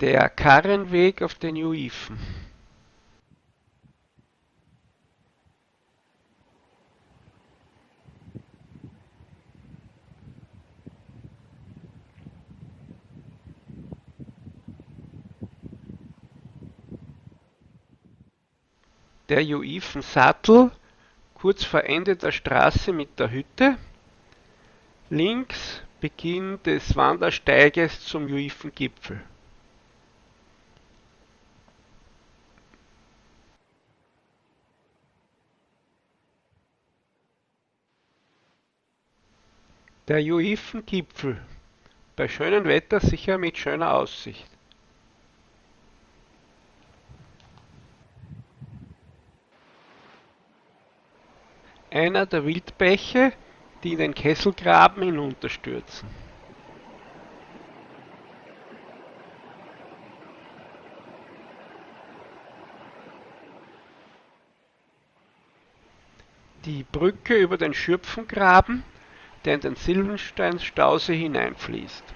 Der Karrenweg auf den Juifen. Der Juifensattel kurz vor Ende der Straße mit der Hütte. Links Beginn des Wandersteiges zum Juifengipfel. Der Juifengipfel. Bei schönem Wetter sicher mit schöner Aussicht. Einer der Wildbäche, die in den Kesselgraben hinunterstürzen. Die Brücke über den Schürpfengraben der in den Silbenstein-Stausee hineinfließt